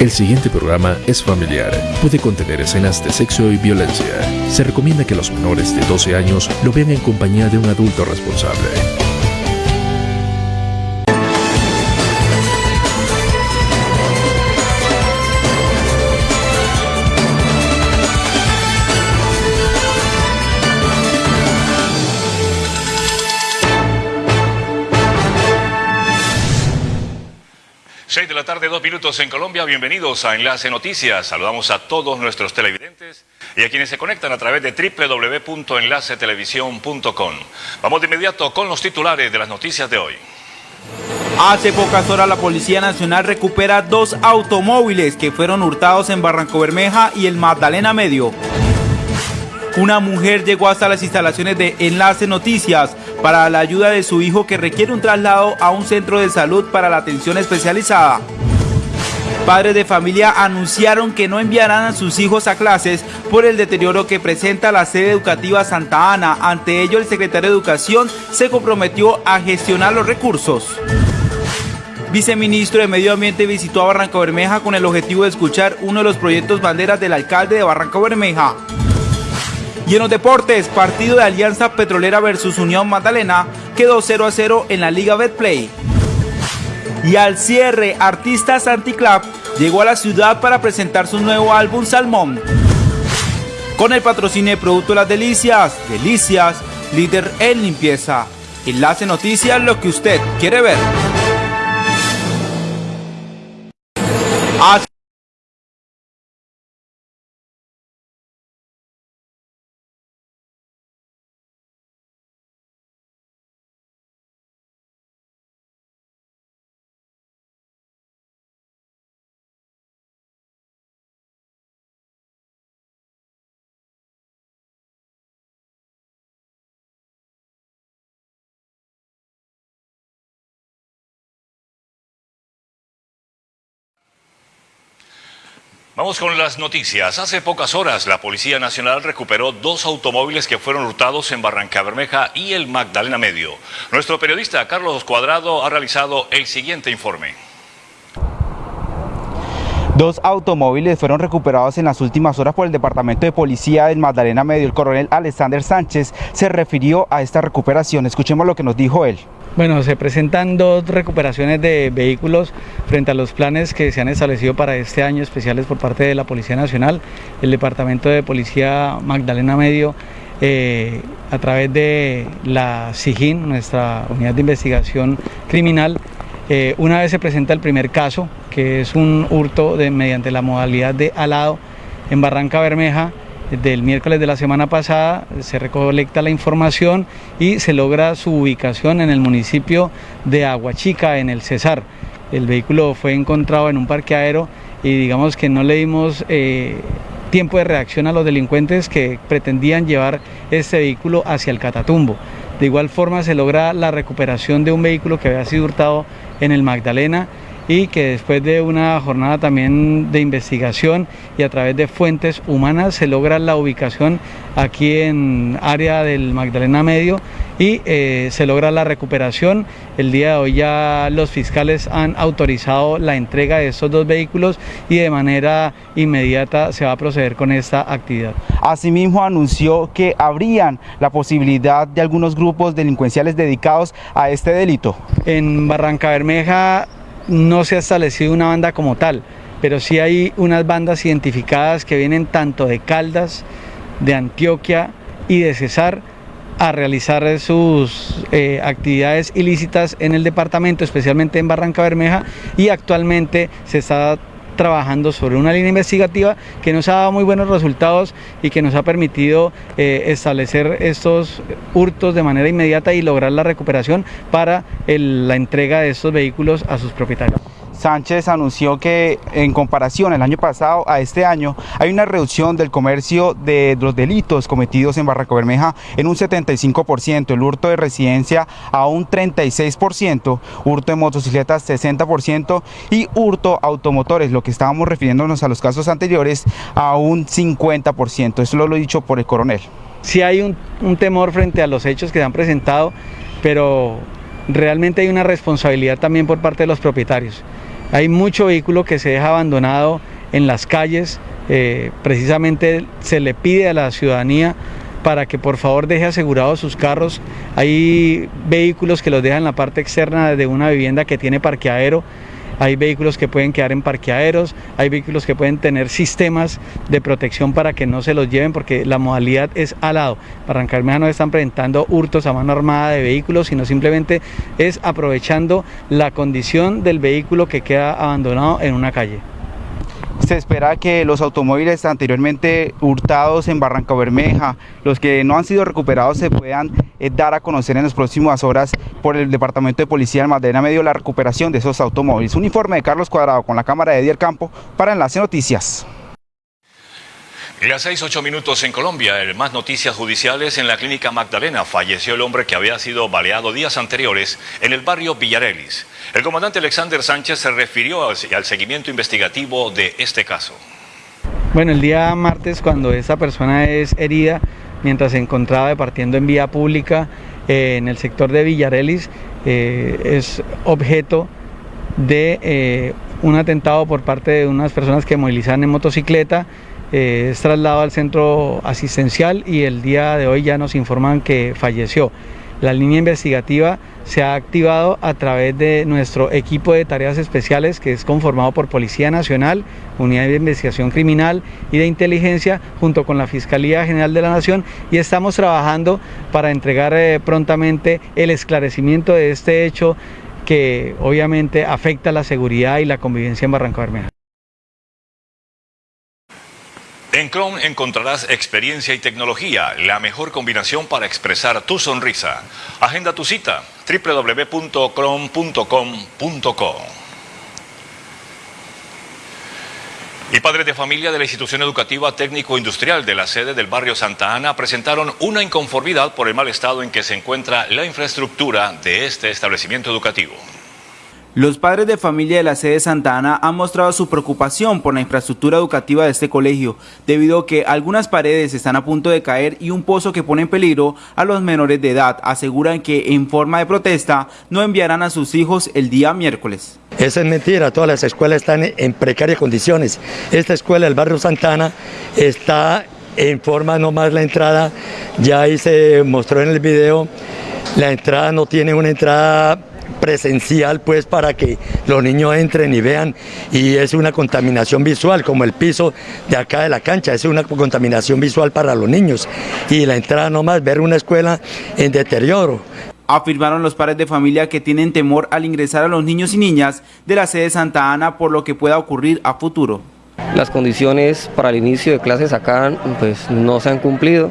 El siguiente programa es familiar. Puede contener escenas de sexo y violencia. Se recomienda que los menores de 12 años lo vean en compañía de un adulto responsable. 6 de la tarde, dos minutos en Colombia. Bienvenidos a Enlace Noticias. Saludamos a todos nuestros televidentes y a quienes se conectan a través de www.enlacetelevisión.com. Vamos de inmediato con los titulares de las noticias de hoy. Hace pocas horas la Policía Nacional recupera dos automóviles que fueron hurtados en Barranco Bermeja y el Magdalena Medio. Una mujer llegó hasta las instalaciones de Enlace Noticias para la ayuda de su hijo que requiere un traslado a un centro de salud para la atención especializada. Padres de familia anunciaron que no enviarán a sus hijos a clases por el deterioro que presenta la sede educativa Santa Ana. Ante ello, el secretario de Educación se comprometió a gestionar los recursos. Viceministro de Medio Ambiente visitó a Barranca Bermeja con el objetivo de escuchar uno de los proyectos banderas del alcalde de Barranca Bermeja. Y en los deportes, partido de Alianza Petrolera versus Unión Magdalena quedó 0 a 0 en la Liga Betplay. Y al cierre, Artistas Anticlub llegó a la ciudad para presentar su nuevo álbum Salmón. Con el patrocinio de Producto Las Delicias, Delicias, líder en limpieza. Enlace Noticias, lo que usted quiere ver. Vamos con las noticias. Hace pocas horas la Policía Nacional recuperó dos automóviles que fueron hurtados en Barranca Bermeja y el Magdalena Medio. Nuestro periodista Carlos Cuadrado ha realizado el siguiente informe. Dos automóviles fueron recuperados en las últimas horas por el Departamento de Policía del Magdalena Medio. El coronel Alexander Sánchez se refirió a esta recuperación. Escuchemos lo que nos dijo él. Bueno, se presentan dos recuperaciones de vehículos frente a los planes que se han establecido para este año especiales por parte de la Policía Nacional, el Departamento de Policía Magdalena Medio, eh, a través de la SIGIN, nuestra unidad de investigación criminal, eh, una vez se presenta el primer caso, que es un hurto mediante la modalidad de alado en Barranca Bermeja, del miércoles de la semana pasada se recolecta la información y se logra su ubicación en el municipio de Aguachica, en el Cesar. El vehículo fue encontrado en un parqueadero y digamos que no le dimos eh, tiempo de reacción a los delincuentes que pretendían llevar este vehículo hacia el Catatumbo. De igual forma se logra la recuperación de un vehículo que había sido hurtado en el Magdalena y que después de una jornada también de investigación y a través de fuentes humanas se logra la ubicación aquí en área del Magdalena Medio y eh, se logra la recuperación. El día de hoy ya los fiscales han autorizado la entrega de estos dos vehículos y de manera inmediata se va a proceder con esta actividad. Asimismo anunció que habrían la posibilidad de algunos grupos delincuenciales dedicados a este delito. En Barranca Bermeja no se ha establecido una banda como tal, pero sí hay unas bandas identificadas que vienen tanto de Caldas, de Antioquia y de Cesar a realizar sus eh, actividades ilícitas en el departamento, especialmente en Barranca Bermeja, y actualmente se está trabajando sobre una línea investigativa que nos ha dado muy buenos resultados y que nos ha permitido eh, establecer estos hurtos de manera inmediata y lograr la recuperación para la entrega de estos vehículos a sus propietarios. Sánchez anunció que en comparación el año pasado a este año hay una reducción del comercio de los delitos cometidos en Barranco Bermeja en un 75%, el hurto de residencia a un 36%, hurto de motocicletas 60% y hurto automotores, lo que estábamos refiriéndonos a los casos anteriores, a un 50%. Eso lo he dicho por el coronel. Sí hay un, un temor frente a los hechos que se han presentado, pero realmente hay una responsabilidad también por parte de los propietarios. Hay mucho vehículo que se deja abandonado en las calles, eh, precisamente se le pide a la ciudadanía para que por favor deje asegurados sus carros. Hay vehículos que los dejan en la parte externa de una vivienda que tiene parqueadero hay vehículos que pueden quedar en parqueaderos, hay vehículos que pueden tener sistemas de protección para que no se los lleven porque la modalidad es al lado. Barrancarmeja no están presentando hurtos a mano armada de vehículos, sino simplemente es aprovechando la condición del vehículo que queda abandonado en una calle. Se espera que los automóviles anteriormente hurtados en Barranca Bermeja, los que no han sido recuperados, se puedan eh, dar a conocer en las próximas horas por el Departamento de Policía de Madera Medio la recuperación de esos automóviles. Un informe de Carlos Cuadrado con la cámara de Edier Campo para Enlace Noticias. Las 6, 8 minutos en Colombia, en más noticias judiciales, en la clínica Magdalena falleció el hombre que había sido baleado días anteriores en el barrio Villarelis. El comandante Alexander Sánchez se refirió al, seguimiento investigativo de este caso. Bueno, el día martes cuando esta persona es herida, mientras se encontraba departiendo en vía pública eh, en el sector de Villarelis, eh, es objeto de eh, un atentado por parte de unas personas que movilizaban en motocicleta es trasladado al centro asistencial y el día de hoy ya nos informan que falleció. La línea investigativa se ha activado a través de nuestro equipo de tareas especiales que es conformado por Policía Nacional, Unidad de Investigación Criminal y de Inteligencia junto con la Fiscalía General de la Nación y estamos trabajando para entregar eh, prontamente el esclarecimiento de este hecho que obviamente afecta la seguridad y la convivencia en Barranca Bermeja. En Chrome encontrarás experiencia y tecnología, la mejor combinación para expresar tu sonrisa. Agenda tu cita www.chrome.com.co. Y padres de familia de la institución educativa técnico-industrial de la sede del barrio Santa Ana presentaron una inconformidad por el mal estado en que se encuentra la infraestructura de este establecimiento educativo. Los padres de familia de la sede Santa Ana han mostrado su preocupación por la infraestructura educativa de este colegio, debido a que algunas paredes están a punto de caer y un pozo que pone en peligro a los menores de edad. Aseguran que en forma de protesta no enviarán a sus hijos el día miércoles. Eso es mentira, todas las escuelas están en precarias condiciones. Esta escuela del barrio Santana está en forma nomás la entrada, ya ahí se mostró en el video, la entrada no tiene una entrada presencial pues para que los niños entren y vean y es una contaminación visual como el piso de acá de la cancha, es una contaminación visual para los niños y la entrada nomás ver una escuela en deterioro. Afirmaron los padres de familia que tienen temor al ingresar a los niños y niñas de la sede Santa Ana por lo que pueda ocurrir a futuro. Las condiciones para el inicio de clases acá pues no se han cumplido.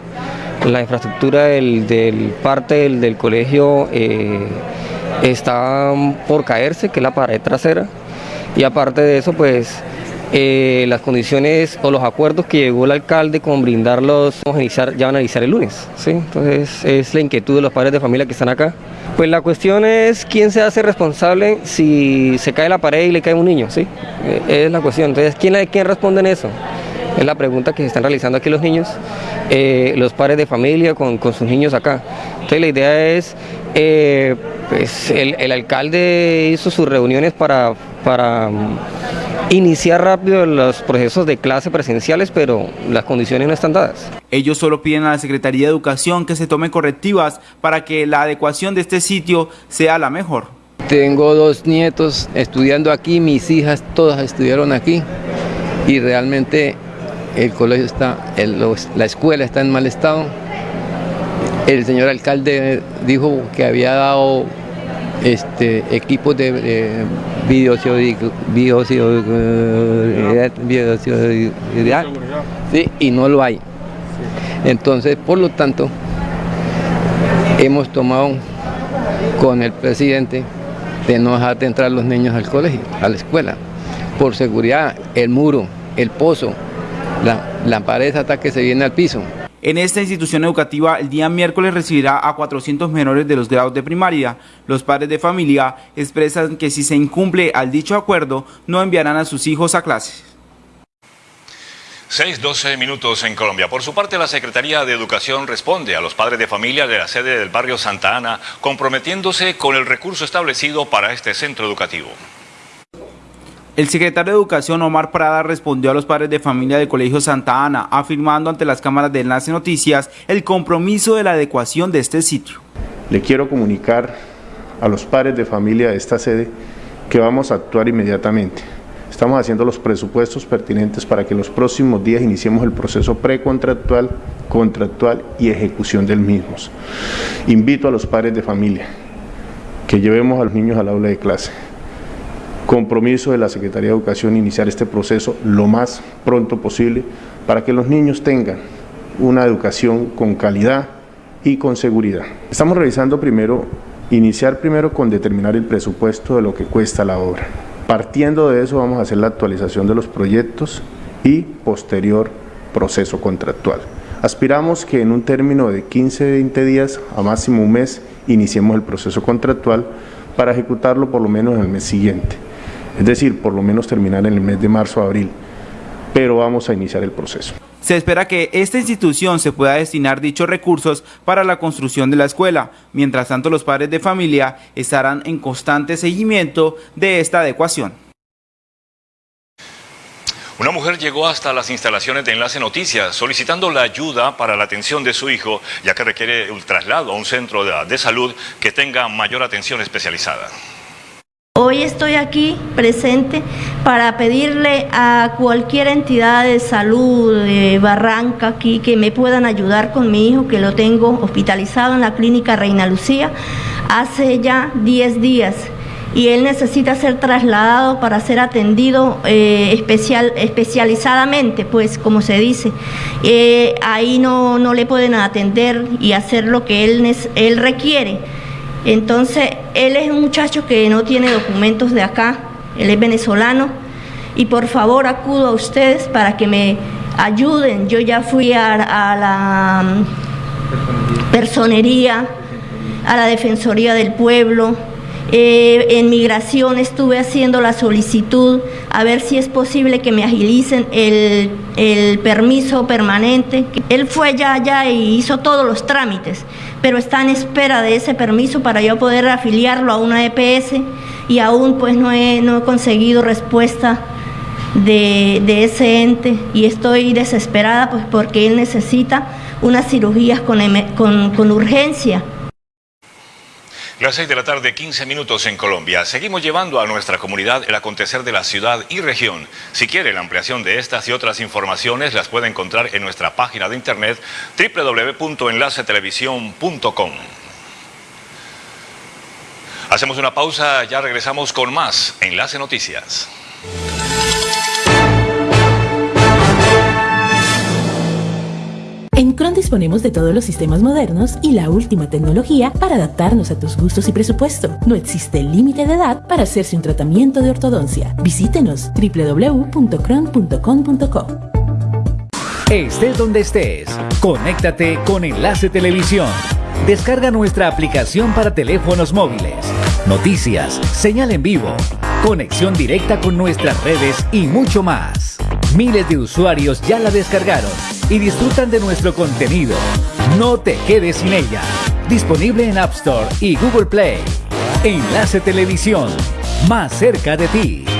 La infraestructura del, parte del, colegio eh, está por caerse, que es la pared trasera, y aparte de eso, pues eh, las condiciones o los acuerdos que llegó el alcalde con brindarlos vamos a iniciar, ya van a iniciar el lunes. ¿sí? Entonces es la inquietud de los padres de familia que están acá. Pues la cuestión es quién se hace responsable si se cae la pared y le cae un niño, ¿sí? Eh, es la cuestión. Entonces, ¿quién, quién responde en eso? Es la pregunta que se están realizando aquí los niños, eh, los padres de familia con, con, sus niños acá. Entonces la idea es pues el, alcalde hizo sus reuniones para, para mm, iniciar rápido los procesos de clase presenciales, pero las condiciones no están dadas. Ellos solo piden a la Secretaría de Educación que se tomen correctivas para que la adecuación de este sitio sea la mejor. Tengo dos nietos estudiando aquí, mis hijas todas estudiaron aquí y realmente el colegio está, la escuela está en mal estado. El señor alcalde dijo que había dado este, equipos de, de sí, y no lo hay. Entonces, por lo tanto, hemos tomado con el presidente de no dejar de entrar los niños al colegio, a la escuela, por seguridad, el muro, el pozo, la, la pared hasta que se viene al piso. En esta institución educativa el día miércoles recibirá a 400 menores de los grados de primaria. Los padres de familia expresan que si se incumple al dicho acuerdo no enviarán a sus hijos a clases. 6-12 minutos en Colombia. Por su parte, la Secretaría de Educación responde a los padres de familia de la sede del barrio Santa Ana, comprometiéndose con el recurso establecido para este centro educativo. El secretario de Educación Omar Prada respondió a los padres de familia del Colegio Santa Ana, afirmando ante las cámaras de Enlace Noticias el compromiso de la adecuación de este sitio. Le quiero comunicar a los padres de familia de esta sede que vamos a actuar inmediatamente Estamos haciendo los presupuestos pertinentes para que los próximos días iniciemos el proceso precontractual, contractual y ejecución del mismo. Invito a los padres de familia que llevemos a los niños al aula de clase. Compromiso de la Secretaría de Educación iniciar este proceso lo más pronto posible para que los niños tengan una educación con calidad y con seguridad. Estamos revisando primero, iniciar primero con determinar el presupuesto de lo que cuesta la obra. Partiendo de eso vamos a hacer la actualización de los proyectos y posterior proceso contractual. Aspiramos que en un término de 15-20 días a máximo un mes iniciemos el proceso contractual para ejecutarlo por lo menos en el mes siguiente. Es decir, por lo menos terminar en el mes de marzo o abril, pero vamos a iniciar el proceso. Se espera que esta institución se pueda destinar dichos recursos para la construcción de la escuela. Mientras tanto, los padres de familia estarán en constante seguimiento de esta adecuación. Una mujer llegó hasta las instalaciones de Enlace Noticias solicitando la ayuda para la atención de su hijo, ya que requiere un traslado a un centro de salud que tenga mayor atención especializada. Hoy estoy aquí presente para pedirle a cualquier entidad de salud de Barranca aquí que me puedan ayudar con mi hijo que lo tengo hospitalizado en la clínica Reina Lucía hace ya 10 días y él necesita ser trasladado para ser atendido eh, especial, especializadamente, pues como se dice. Eh, ahí no, no le pueden atender y hacer lo que él, él requiere. Entonces, él es un muchacho que no tiene documentos de acá, él es venezolano, y por favor acudo a ustedes para que me ayuden. Yo ya fui a, la mm, personería, a la Defensoría del Pueblo, eh, en migración estuve haciendo la solicitud a ver si es posible que me agilicen el, el permiso permanente. Él fue ya allá y hizo todos los trámites, pero está en espera de ese permiso para yo poder afiliarlo a una EPS y aún pues no he, no he conseguido respuesta de, de, ese ente y estoy desesperada pues porque él necesita unas cirugías con, con, con urgencia. Las 6 de la tarde, 15 minutos en Colombia. Seguimos llevando a nuestra comunidad el acontecer de la ciudad y región. Si quiere la ampliación de estas y otras informaciones, las puede encontrar en nuestra página de internet www.enlacetelevisión.com. Hacemos una pausa, ya regresamos con más Enlace Noticias. En Cron disponemos de todos los sistemas modernos y la última tecnología para adaptarnos a tus gustos y presupuesto. No existe límite de edad para hacerse un tratamiento de ortodoncia. Visítenos www.cron.com.co. Estés donde estés, conéctate con Enlace Televisión. Descarga nuestra aplicación para teléfonos móviles. Noticias, señal en vivo, conexión directa con nuestras redes y mucho más. Miles de usuarios ya la descargaron y disfrutan de nuestro contenido. No te quedes sin ella. Disponible en App Store y Google Play. Enlace Televisión, más cerca de ti.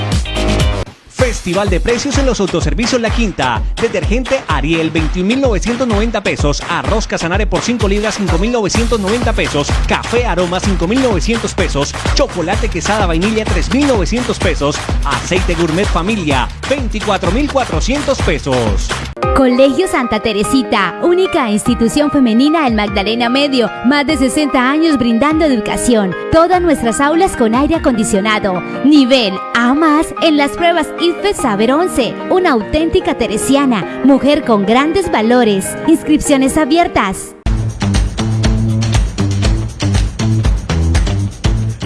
Festival de precios en los autoservicios La Quinta. Detergente Ariel 21.990 pesos. Arroz Casanare por 5 libras 5.990 pesos. Café Aroma 5.900 pesos. Chocolate Quesada Vainilla 3.900 pesos. Aceite Gourmet Familia 24.400 pesos. Colegio Santa Teresita, única institución femenina en Magdalena Medio, más de 60 años brindando educación. Todas nuestras aulas con aire acondicionado. Nivel A más en las pruebas IFE Saber 11. Una auténtica teresiana, mujer con grandes valores. Inscripciones abiertas.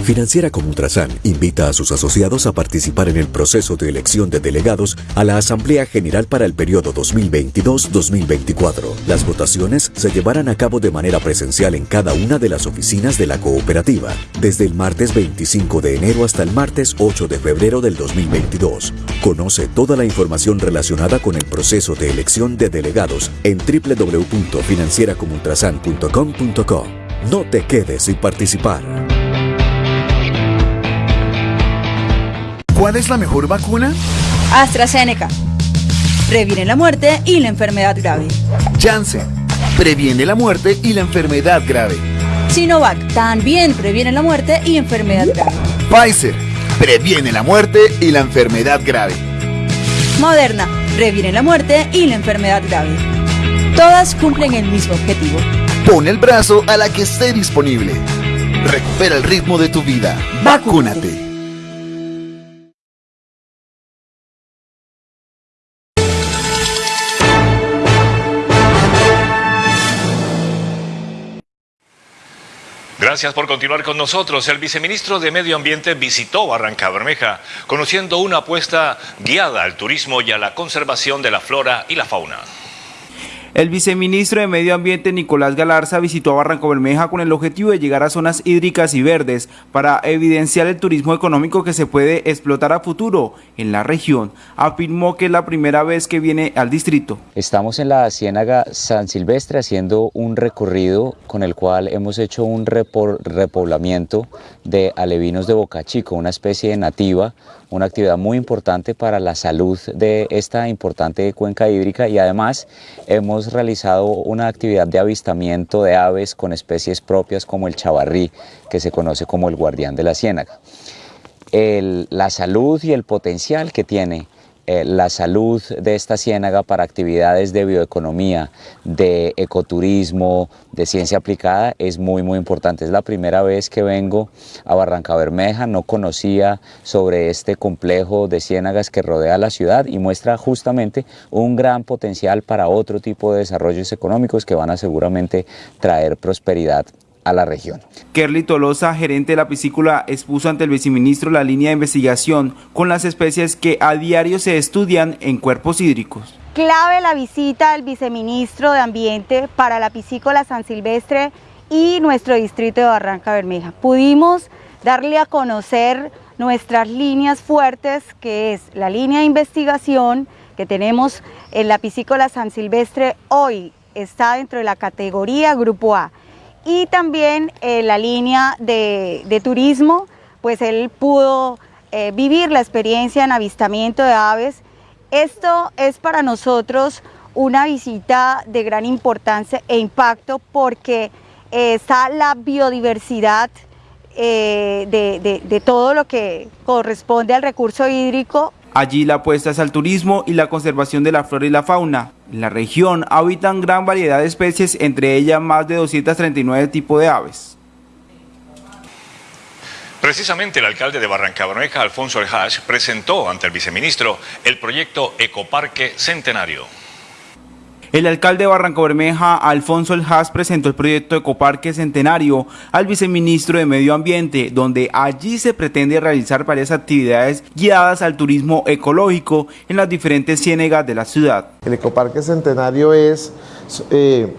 Financiera como Ultrasan invita a sus asociados a participar en el proceso de elección de delegados a la Asamblea General para el periodo 2022-2024. Las votaciones se llevarán a cabo de manera presencial en cada una de las oficinas de la cooperativa, desde el martes 25 de enero hasta el martes 8 de febrero del 2022. Conoce toda la información relacionada con el proceso de elección de delegados en www.financieracomultrasan.com.co. No te quedes sin participar. ¿Cuál es la mejor vacuna? AstraZeneca. Previene la muerte y la enfermedad grave. Janssen. Previene la muerte y la enfermedad grave. Sinovac. También previene la muerte y enfermedad grave. Pfizer. Previene la muerte y la enfermedad grave. Moderna. Previene la muerte y la enfermedad grave. Todas cumplen el mismo objetivo. Pon el brazo a la que esté disponible. Recupera el ritmo de tu vida. Vacúnate. Gracias por continuar con nosotros. El viceministro de Medio Ambiente visitó Barranca Bermeja, conociendo una apuesta guiada al turismo y a la conservación de la flora y la fauna. El viceministro de Medio Ambiente Nicolás Galarza visitó Barranco Bermeja con el objetivo de llegar a zonas hídricas y verdes para evidenciar el turismo económico que se puede explotar a futuro en la región. Afirmó que es la primera vez que viene al distrito. Estamos en la Ciénaga San Silvestre haciendo un recorrido con el cual hemos hecho un repoblamiento de alevinos de Boca Chico, una especie nativa una actividad muy importante para la salud de esta importante cuenca hídrica y además hemos realizado una actividad de avistamiento de aves con especies propias como el chavarrí, que se conoce como el guardián de la ciénaga. la salud y el potencial que tiene eh, la salud de esta ciénaga para actividades de bioeconomía, de ecoturismo, de ciencia aplicada es muy muy importante. Es la primera vez que vengo a Barranca Bermeja, no conocía sobre este complejo de ciénagas que rodea la ciudad y muestra justamente un gran potencial para otro tipo de desarrollos económicos que van a seguramente traer prosperidad a la región. Kerly Tolosa, gerente de la piscícola, expuso ante el viceministro la línea de investigación con las especies que a diario se estudian en cuerpos hídricos. Clave la visita del viceministro de Ambiente para la piscícola San Silvestre y nuestro distrito de Barranca Bermeja. Pudimos darle a conocer nuestras líneas fuertes, que es la línea de investigación que tenemos en la piscícola San Silvestre hoy está dentro de la categoría Grupo A y también eh, la línea de, turismo, pues él pudo eh, vivir la experiencia en avistamiento de aves. Esto es para nosotros una visita de gran importancia e impacto porque eh, está la biodiversidad de, de todo lo que corresponde al recurso hídrico Allí la apuesta es al turismo y la conservación de la flora y la fauna. En la región habitan gran variedad de especies, entre ellas más de 239 tipos de aves. Precisamente el alcalde de Barranca Bermeja, Alfonso El presentó ante el viceministro el proyecto Ecoparque Centenario. El alcalde de Barranco Bermeja, Alfonso El Haas, presentó el proyecto Ecoparque Centenario al viceministro de Medio Ambiente, donde allí se pretende realizar varias actividades guiadas al turismo ecológico en las diferentes ciénegas de la ciudad. El Ecoparque Centenario es eh,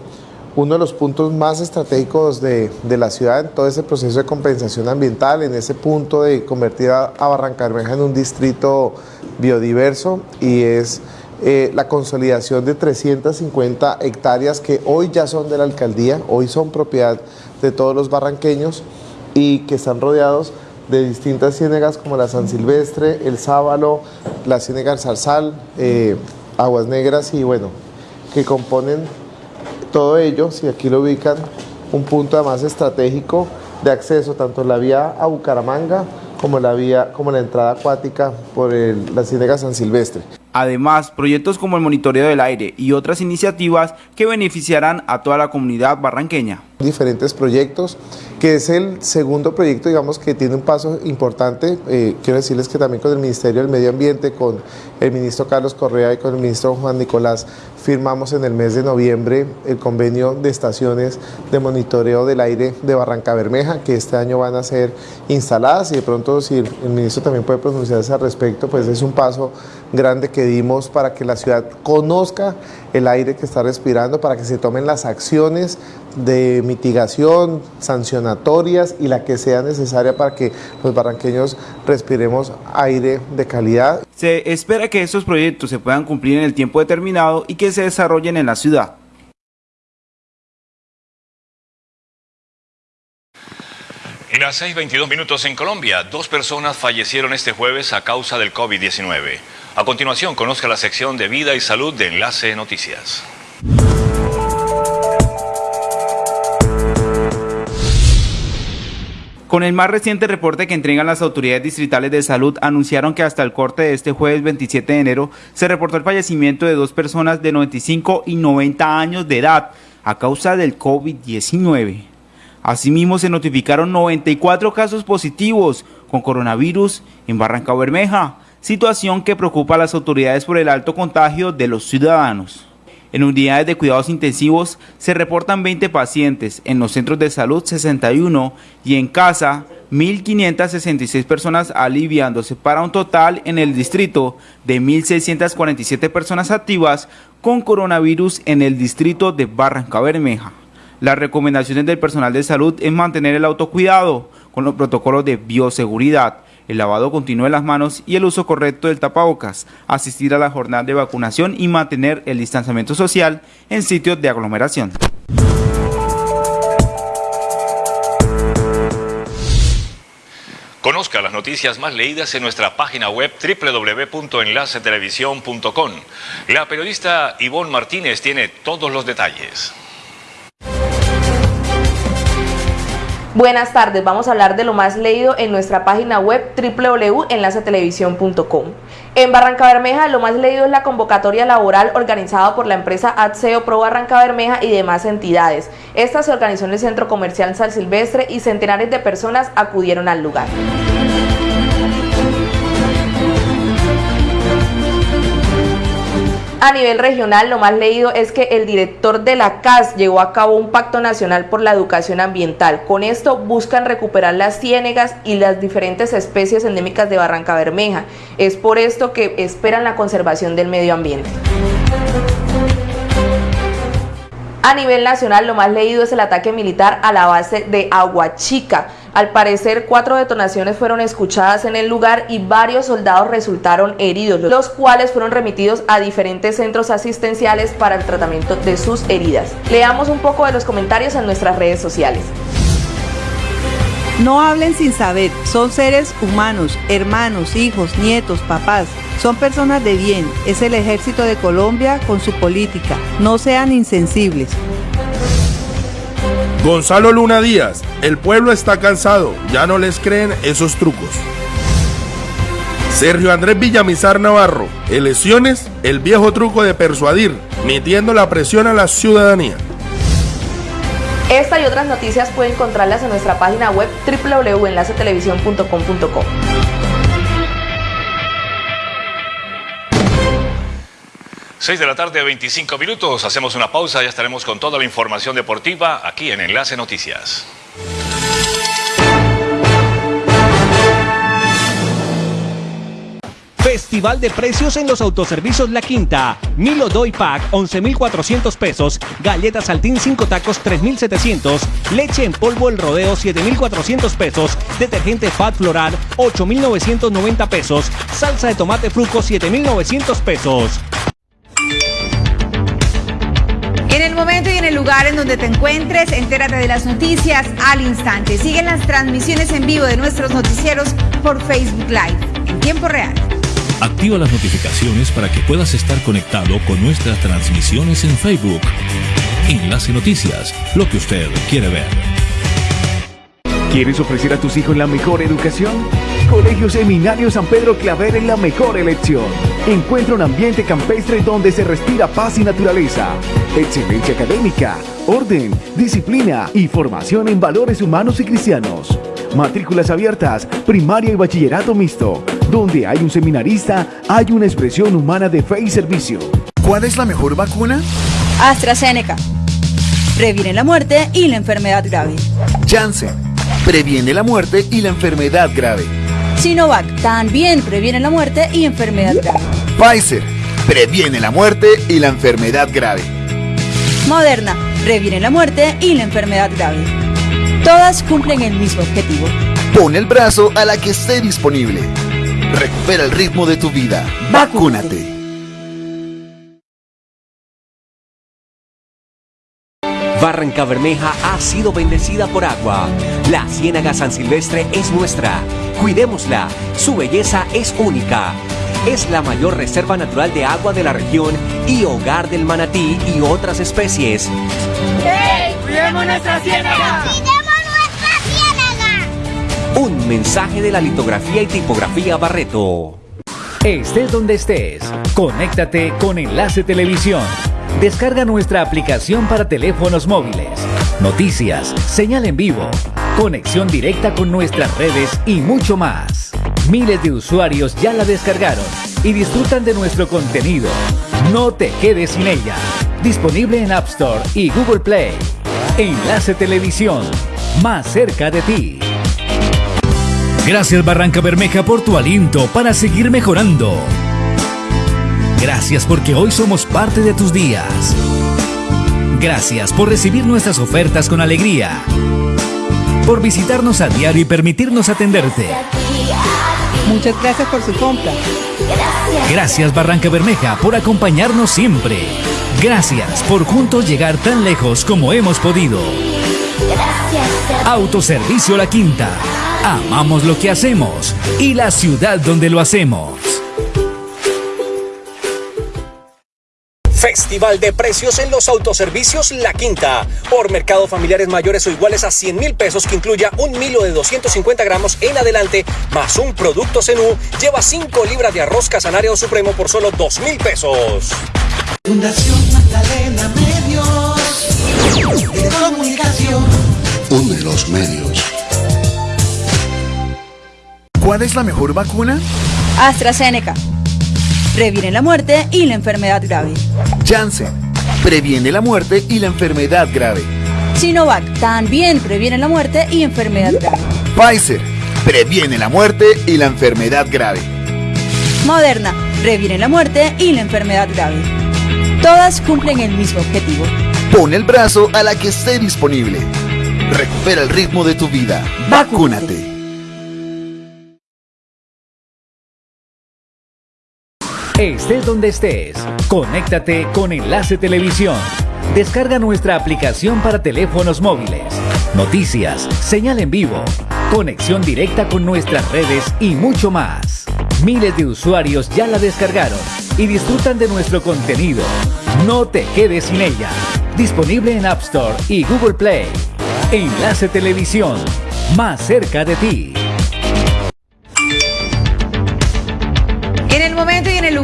uno de los puntos más estratégicos de, la ciudad en todo ese proceso de compensación ambiental, en ese punto de convertir a, a Barranca Bermeja en un distrito biodiverso y es eh, la consolidación de 350 hectáreas que hoy ya son de la alcaldía, hoy son propiedad de todos los barranqueños y que están rodeados de distintas ciénegas como la San Silvestre, el Sábalo, la ciénega del Zarzal, eh, Aguas Negras y bueno, que componen todo ello, si aquí lo ubican, un punto además estratégico de acceso tanto la vía a Bucaramanga como la vía, como la entrada acuática por la ciénega San Silvestre. Además, proyectos como el monitoreo del aire y otras iniciativas que beneficiarán a toda la comunidad barranqueña. Diferentes proyectos, que es el segundo proyecto, digamos, que tiene un paso importante. Eh, quiero decirles que también con el Ministerio del Medio Ambiente, con el ministro Carlos Correa y con el ministro Juan Nicolás, firmamos en el mes de noviembre el convenio de estaciones de monitoreo del aire de Barranca Bermeja, que este año van a ser instaladas y de pronto si el, ministro también puede pronunciarse al respecto, pues es un paso grande que dimos para que la ciudad conozca el aire que está respirando, para que se tomen las acciones de mitigación, sancionatorias y la que sea necesaria para que los barranqueños respiremos aire de calidad. Se espera que estos proyectos se puedan cumplir en el tiempo determinado y que se desarrollen en la ciudad. En las 6.22 minutos en Colombia, dos personas fallecieron este jueves a causa del COVID-19. A continuación, conozca la sección de Vida y Salud de Enlace Noticias. Con el más reciente reporte que entregan las autoridades distritales de salud, anunciaron que hasta el corte de este jueves 27 de enero se reportó el fallecimiento de dos personas de 95 y 90 años de edad a causa del COVID-19. Asimismo, se notificaron 94 casos positivos con coronavirus en Barranca Bermeja, situación que preocupa a las autoridades por el alto contagio de los ciudadanos. En unidades de cuidados intensivos se reportan 20 pacientes, en los centros de salud 61 y en casa 1.566 personas aliviándose para un total en el distrito de 1.647 personas activas con coronavirus en el distrito de Barranca Bermeja. Las recomendaciones del personal de salud es mantener el autocuidado con los protocolos de bioseguridad, el lavado continuo de las manos y el uso correcto del tapabocas, asistir a la jornada de vacunación y mantener el distanciamiento social en sitios de aglomeración. Conozca las noticias más leídas en nuestra página web www.enlacetelevisión.com. La periodista Ivonne Martínez tiene todos los detalles. Buenas tardes, vamos a hablar de lo más leído en nuestra página web www.enlacetelevisión.com. En Barranca Bermeja lo más leído es la convocatoria laboral organizada por la empresa ADSEO Pro Barranca Bermeja y demás entidades. Esta se organizó en el Centro Comercial San Silvestre y centenares de personas acudieron al lugar. A nivel regional, lo más leído es que el director de la CAS llevó a cabo un pacto nacional por la educación ambiental. Con esto buscan recuperar las ciénegas y las diferentes especies endémicas de Barranca Bermeja. Es por esto que esperan la conservación del medio ambiente. A nivel nacional, lo más leído es el ataque militar a la base de Aguachica. Al parecer, cuatro detonaciones fueron escuchadas en el lugar y varios soldados resultaron heridos, los cuales fueron remitidos a diferentes centros asistenciales para el tratamiento de sus heridas. Leamos un poco de los comentarios en nuestras redes sociales. No hablen sin saber, son seres humanos, hermanos, hijos, nietos, papás. Son personas de bien, es el ejército de Colombia con su política. No sean insensibles. Gonzalo Luna Díaz, el pueblo está cansado, ya no les creen esos trucos. Sergio Andrés Villamizar Navarro, elecciones, el viejo truco de persuadir, metiendo la presión a la ciudadanía. Esta y otras noticias pueden encontrarlas en nuestra página web www.enlacetelevisión.com.co. 6 de la tarde, 25 minutos. Hacemos una pausa, ya estaremos con toda la información deportiva aquí en Enlace Noticias. Festival de precios en los autoservicios La Quinta. Milo Doy Pack 11,400 pesos. Galletas Saltín 5 tacos 3,700. Leche en polvo El Rodeo 7,400 pesos. Detergente Fat Floral 8,990 pesos. Salsa de tomate fruco 7,900 pesos. En el momento y en el lugar en donde te encuentres, entérate de las noticias al instante. Siguen las transmisiones en vivo de nuestros noticieros por Facebook Live en tiempo real. Activa las notificaciones para que puedas estar conectado con nuestras transmisiones en Facebook. Enlace Noticias, lo que usted quiere ver. ¿Quieres ofrecer a tus hijos la mejor educación? Colegio Seminario San Pedro Claver es la mejor elección. Encuentra un ambiente campestre donde se respira paz y naturaleza, excelencia académica, orden, disciplina y formación en valores humanos y cristianos. Matrículas abiertas, primaria y bachillerato mixto. Donde hay un seminarista, hay una expresión humana de fe y servicio. ¿Cuál es la mejor vacuna? AstraZeneca. Previene la muerte y la enfermedad grave. Janssen. Previene la muerte y la enfermedad grave. Sinovac. También previene la muerte y enfermedad grave. Pfizer. Previene la muerte y la enfermedad grave. Moderna. Previene la muerte y la enfermedad grave. Todas cumplen el mismo objetivo. Pon el brazo a la que esté disponible. Recupera el ritmo de tu vida. Vacúnate. Barranca Bermeja ha sido bendecida por agua. La Ciénaga San Silvestre es nuestra. Cuidémosla. Su belleza es única. Es la mayor reserva natural de agua de la región y hogar del manatí y otras especies. ¡Hey! ¡Cuidemos nuestra ciénaga! Un mensaje de la litografía y tipografía Barreto. Estés donde estés, conéctate con Enlace Televisión. Descarga nuestra aplicación para teléfonos móviles. Noticias, señal en vivo, conexión directa con nuestras redes y mucho más. Miles de usuarios ya la descargaron y disfrutan de nuestro contenido. No te quedes sin ella. Disponible en App Store y Google Play. Enlace Televisión, más cerca de ti. Gracias Barranca Bermeja por tu aliento para seguir mejorando. Gracias porque hoy somos parte de tus días. Gracias por recibir nuestras ofertas con alegría. Por visitarnos a diario y permitirnos atenderte. Muchas gracias por su compra. Gracias Barranca Bermeja por acompañarnos siempre. Gracias por juntos llegar tan lejos como hemos podido. Autoservicio La Quinta. Amamos lo que hacemos y la ciudad donde lo hacemos. Festival de precios en los autoservicios La Quinta. Por mercado familiares mayores o iguales a 100 mil pesos que incluya un milo de 250 gramos en adelante, más un producto Zenú, lleva 5 libras de arroz casanare supremo por solo 2 mil pesos. Fundación Magdalena Medios de Comunicación. Une los medios. ¿Cuál es la mejor vacuna? AstraZeneca. Previene la muerte y la enfermedad grave. Janssen. Previene la muerte y la enfermedad grave. Sinovac. También previene la muerte y enfermedad grave. Pfizer. Previene la muerte y la enfermedad grave. Moderna. Previene la muerte y la enfermedad grave. Todas cumplen el mismo objetivo. Pon el brazo a la que esté disponible. Recupera el ritmo de tu vida. Vacúnate. Estés donde estés, conéctate con Enlace Televisión. Descarga nuestra aplicación para teléfonos móviles. Noticias, señal en vivo, conexión directa con nuestras redes y mucho más. Miles de usuarios ya la descargaron y disfrutan de nuestro contenido. No te quedes sin ella. Disponible en App Store y Google Play. Enlace Televisión, más cerca de ti.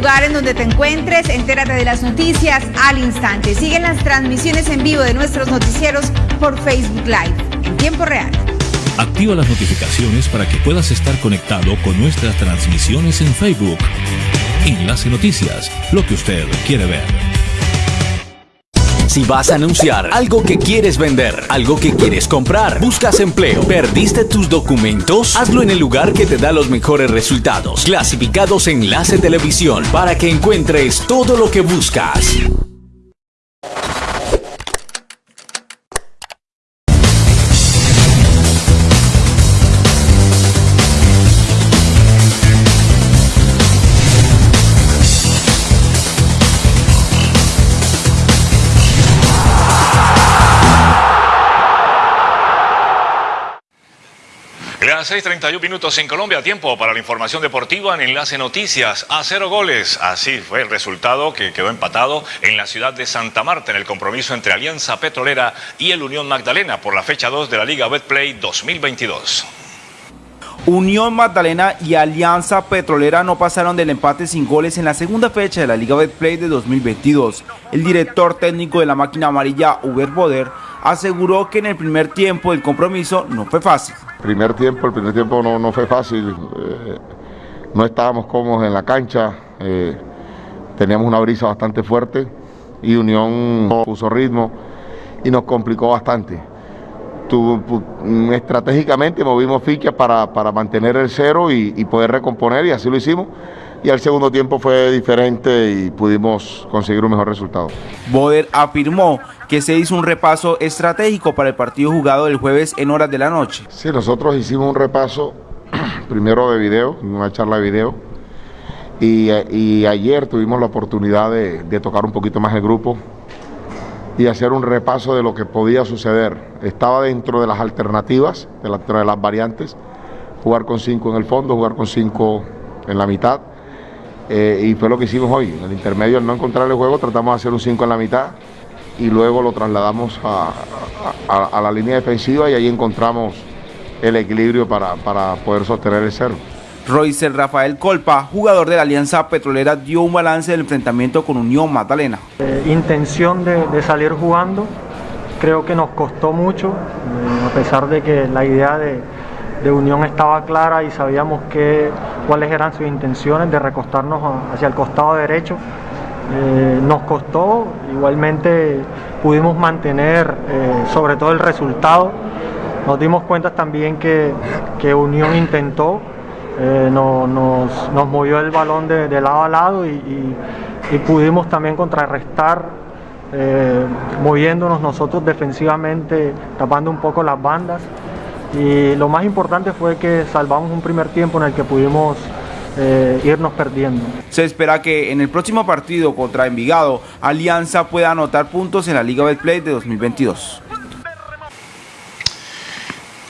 Lugar en donde te encuentres, entérate de las noticias al instante. Siguen las transmisiones en vivo de nuestros noticieros por Facebook Live, en tiempo real. Activa las notificaciones para que puedas estar conectado con nuestras transmisiones en Facebook. Enlace Noticias, lo que usted quiere ver. Si vas a anunciar algo que quieres vender, algo que quieres comprar, buscas empleo, perdiste tus documentos, hazlo en el lugar que te da los mejores resultados. Clasificados Enlace Televisión para que encuentres todo lo que buscas. Las 6.31 minutos en Colombia, tiempo para la información deportiva en Enlace Noticias. A cero goles, así fue el resultado que quedó empatado en la ciudad de Santa Marta en el compromiso entre Alianza Petrolera y el Unión Magdalena por la fecha 2 de la Liga Betplay 2022. Unión Magdalena y Alianza Petrolera no pasaron del empate sin goles en la segunda fecha de la Liga Betplay de 2022. El director técnico de la máquina amarilla, Uber Boder, aseguró que en el primer tiempo el compromiso no fue fácil. Primer tiempo, el primer tiempo no, no fue fácil, eh, no estábamos cómodos en la cancha, eh, teníamos una brisa bastante fuerte y Unión puso ritmo y nos complicó bastante. estratégicamente movimos fichas para, para, mantener el cero y, y poder recomponer y así lo hicimos y al segundo tiempo fue diferente y pudimos conseguir un mejor resultado. Boder afirmó que se hizo un repaso estratégico para el partido jugado el jueves en horas de la noche. Sí, nosotros hicimos un repaso primero de video, una charla de video, y, y ayer tuvimos la oportunidad de, de, tocar un poquito más el grupo y hacer un repaso de lo que podía suceder. Estaba dentro de las alternativas, dentro de las variantes, jugar con cinco en el fondo, jugar con cinco en la mitad eh, y fue lo que hicimos hoy. En el intermedio, al no encontrar el juego, tratamos de hacer un 5 en la mitad y luego lo trasladamos a, a, a, la línea defensiva y ahí encontramos el equilibrio para, para poder sostener el cero. Roycer Rafael Colpa, jugador de la Alianza Petrolera, dio un balance del enfrentamiento con Unión Magdalena. Eh, intención de, de, salir jugando, creo que nos costó mucho, eh, a pesar de que la idea de, de Unión estaba clara y sabíamos que, cuáles eran sus intenciones de recostarnos hacia el costado derecho. Eh, nos costó, igualmente pudimos mantener eh, sobre todo el resultado. Nos dimos cuenta también que, que Unión intentó, eh, no, nos, nos, movió el balón de, lado a lado y, y, pudimos también contrarrestar moviéndonos nosotros defensivamente, tapando un poco las bandas y lo más importante fue que salvamos un primer tiempo en el que pudimos eh, irnos perdiendo. Se espera que en el próximo partido contra Envigado, Alianza pueda anotar puntos en la Liga Betplay de 2022.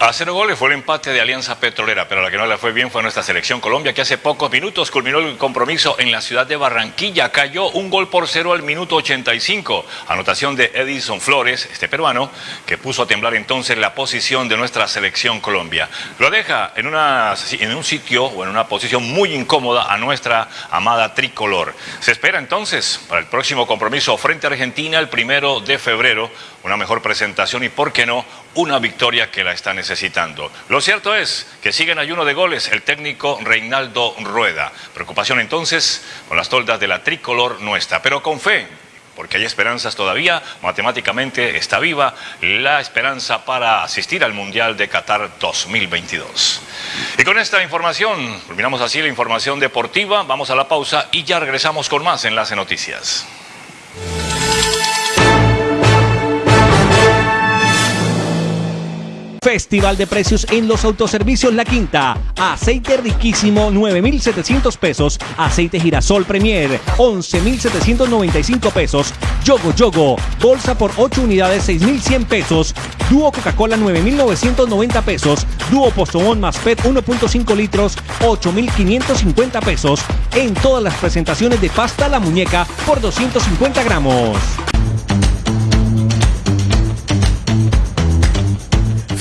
A cero goles fue el empate de Alianza Petrolera, pero la que no le fue bien fue nuestra selección Colombia, que hace pocos minutos culminó el compromiso en la ciudad de Barranquilla. Cayó un gol por cero al minuto 85. Anotación de Edison Flores, este peruano, que puso a temblar entonces la posición de nuestra selección Colombia. Lo deja en, una, en un sitio o en una posición muy incómoda a nuestra amada tricolor. Se espera entonces para el próximo compromiso frente a Argentina el primero de febrero una mejor presentación y, por qué no, una victoria que la está necesitando. Lo cierto es que sigue en ayuno de goles el técnico Reinaldo Rueda. Preocupación entonces con las toldas de la tricolor nuestra, pero con fe, porque hay esperanzas todavía, matemáticamente está viva la esperanza para asistir al Mundial de Qatar 2022. Y con esta información, terminamos así la información deportiva, vamos a la pausa y ya regresamos con más Enlace Noticias. Festival de precios en los autoservicios La Quinta. Aceite riquísimo 9,700 pesos. Aceite girasol Premier 11,795 pesos. Yogo Yogo. Bolsa por 8 unidades 6,100 pesos. Dúo Coca-Cola 9,990 pesos. Dúo Postobón más PET 1.5 litros 8,550 pesos. En todas las presentaciones de pasta La Muñeca por 250 gramos.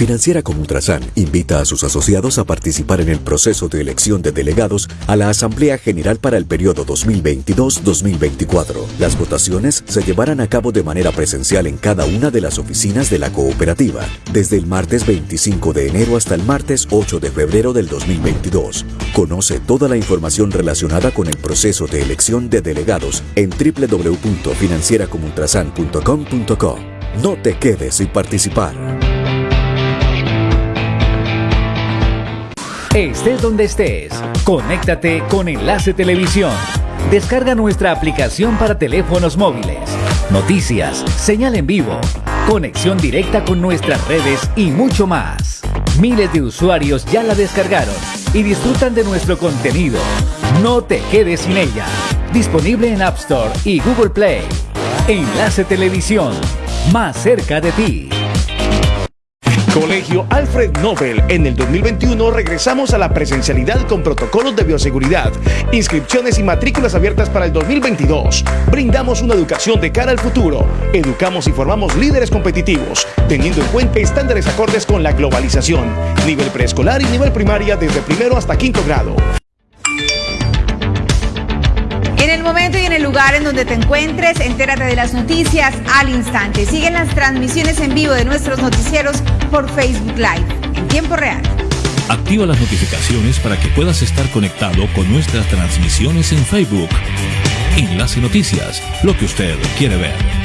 Financiera como Ultrasan invita a sus asociados a participar en el proceso de elección de delegados a la Asamblea General para el periodo 2022-2024. Las votaciones se llevarán a cabo de manera presencial en cada una de las oficinas de la cooperativa, desde el martes 25 de enero hasta el martes 8 de febrero del 2022. Conoce toda la información relacionada con el proceso de elección de delegados en www.financieracomultrasan.com.co. No te quedes sin participar. Estés donde estés, conéctate con Enlace Televisión. Descarga nuestra aplicación para teléfonos móviles. Noticias, señal en vivo, conexión directa con nuestras redes y mucho más. Miles de usuarios ya la descargaron y disfrutan de nuestro contenido. No te quedes sin ella. Disponible en App Store y Google Play. Enlace Televisión, más cerca de ti. Colegio Alfred Nobel. En el 2021 regresamos a la presencialidad con protocolos de bioseguridad, inscripciones y matrículas abiertas para el 2022. Brindamos una educación de cara al futuro. Educamos y formamos líderes competitivos, teniendo en cuenta estándares acordes con la globalización. Nivel preescolar y nivel primaria desde primero hasta quinto grado. En el momento y en el lugar en donde te encuentres, entérate de las noticias al instante. Siguen las transmisiones en vivo de nuestros noticieros por Facebook Live en tiempo real. Activa las notificaciones para que puedas estar conectado con nuestras transmisiones en Facebook. Enlace Noticias, lo que usted quiere ver.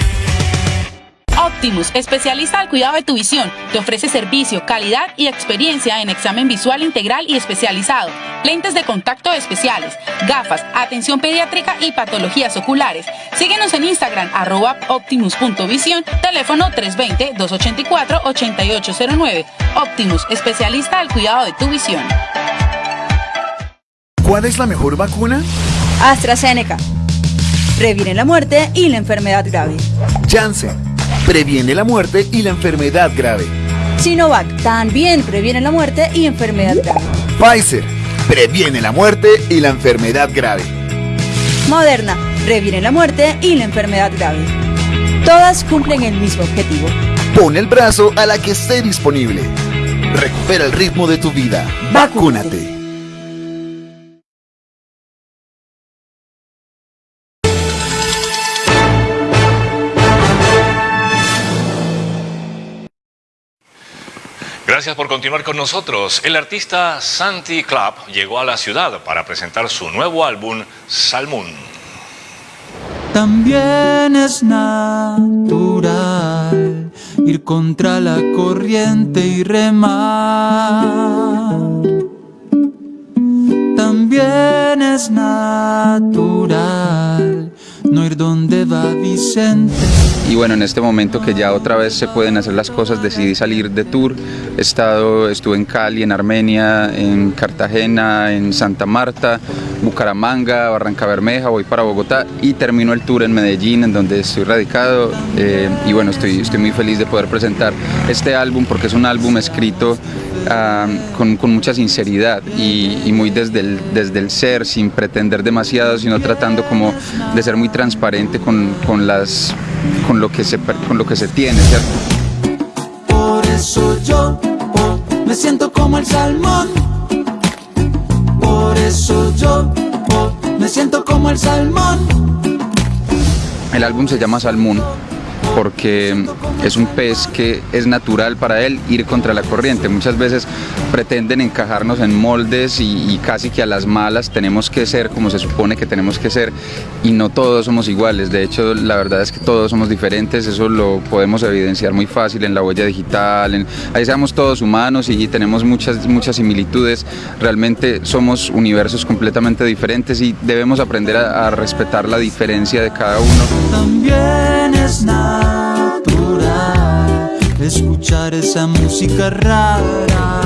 Optimus, especialista al cuidado de tu visión, te ofrece servicio, calidad y experiencia en examen visual integral y especializado, lentes de contacto especiales, gafas, atención pediátrica y patologías oculares. Síguenos en Instagram, arroba optimus.visión, teléfono 320-284-8809. Optimus, especialista al cuidado de tu visión. ¿Cuál es la mejor vacuna? AstraZeneca. Previene la muerte y la enfermedad grave. Janssen. Previene la muerte y la enfermedad grave. Sinovac también previene la muerte y enfermedad grave. Pfizer. Previene la muerte y la enfermedad grave. Moderna. Previene la muerte y la enfermedad grave. Todas cumplen el mismo objetivo. Pon el brazo a la que esté disponible. Recupera el ritmo de tu vida. Vacúnate. Gracias por continuar con nosotros. El artista Santi Club llegó a la ciudad para presentar su nuevo álbum, Salmón. También es natural ir contra la corriente y remar. También es natural no ir donde va Vicente. Y bueno, en este momento que ya otra vez se pueden hacer las cosas, decidí salir de tour. He estado, estuve en Cali, en Armenia, en Cartagena, en Santa Marta, Bucaramanga, Barranca Bermeja, voy para Bogotá y termino el tour en Medellín, en donde estoy radicado. Eh, y bueno, estoy, estoy muy feliz de poder presentar este álbum porque es un álbum escrito ah, con, con, mucha sinceridad y, y, muy desde el, desde el ser, sin pretender demasiado, sino tratando como de ser muy transparente con, con las con lo que se, con lo que se tiene, ¿cierto? Por eso yo oh, me siento como el salmón. Por eso yo oh, me siento como el salmón. El álbum se llama Salmón porque es un pez que es natural para él ir contra la corriente. Muchas veces pretenden encajarnos en moldes y, casi que a las malas tenemos que ser como se supone que tenemos que ser y no todos somos iguales. De hecho, la verdad es que todos somos diferentes, eso lo podemos evidenciar muy fácil en la huella digital, ahí seamos todos humanos y, tenemos muchas, muchas similitudes. Realmente somos universos completamente diferentes y debemos aprender a, respetar la diferencia de cada uno. Escuchar esa música rara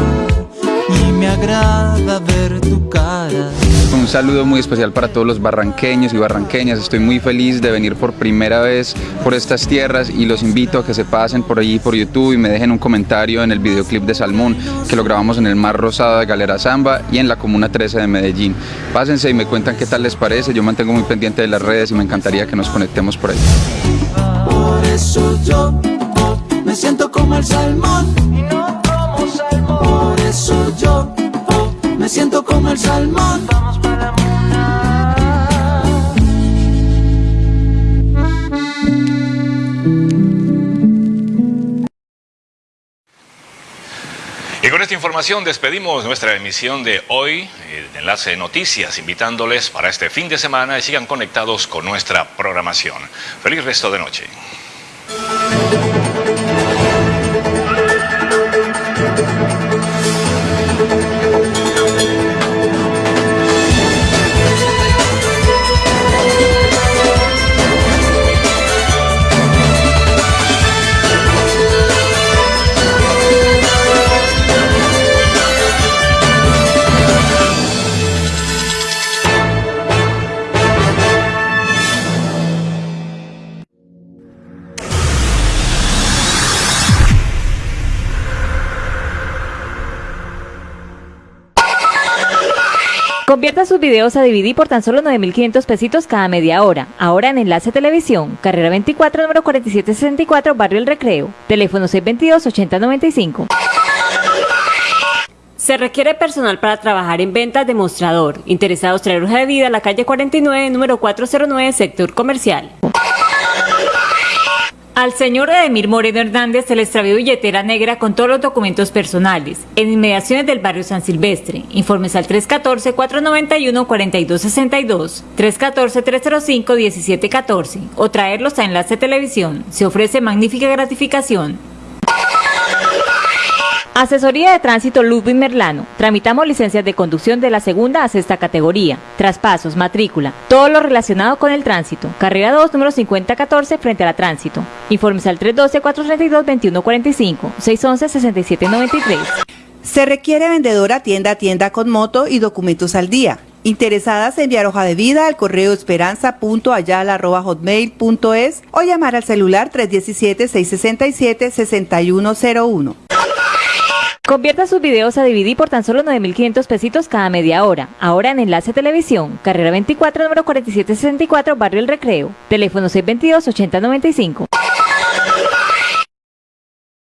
y me agrada ver tu cara. Un saludo muy especial para todos los barranqueños y barranqueñas. Estoy muy feliz de venir por primera vez por estas tierras y los invito a que se pasen por allí por YouTube y me dejen un comentario en el videoclip de Salmón que lo grabamos en el Mar Rosado de Galera Zamba y en la Comuna 13 de Medellín. Pásense y me cuentan qué tal les parece. Yo mantengo muy pendiente de las redes y me encantaría que nos conectemos por ahí. Eso yo oh, me siento como el salmón y no como salmón. Por eso yo oh, me siento como el salmón. Vamos para la Y con esta información despedimos nuestra emisión de hoy, el enlace de noticias, invitándoles para este fin de semana y sigan conectados con nuestra programación. Feliz resto de noche. Thank you. Convierta sus videos a DVD por tan solo 9.500 pesitos cada media hora. Ahora en Enlace Televisión, carrera 24, número 4764, Barrio El Recreo. Teléfono 622-8095. Se requiere personal para trabajar en ventas de mostrador. Interesados traer hoja de vida a la calle 49, número 409, sector comercial. Al señor Edemir Moreno Hernández se le extravió billetera negra con todos los documentos personales en inmediaciones del barrio San Silvestre. Informes al 314-491-4262, 314-305-1714 o traerlos a Enlace Televisión. Se ofrece magnífica gratificación. Asesoría de Tránsito Ludwig Merlano. Tramitamos licencias de conducción de la segunda a sexta categoría. Traspasos, matrícula, todo lo relacionado con el tránsito. Carrera 2, número 5014, frente a la tránsito. Informes al 312-432-2145, 611-6793. Se requiere vendedora tienda a tienda con moto y documentos al día. Interesadas en enviar hoja de vida al correo esperanza.ayala.hotmail.es o llamar al celular 317-667-6101. Convierta sus videos a DVD por tan solo 9.500 pesitos cada media hora. Ahora en Enlace Televisión, carrera 24, número 4764, Barrio El Recreo. Teléfono 622-8095.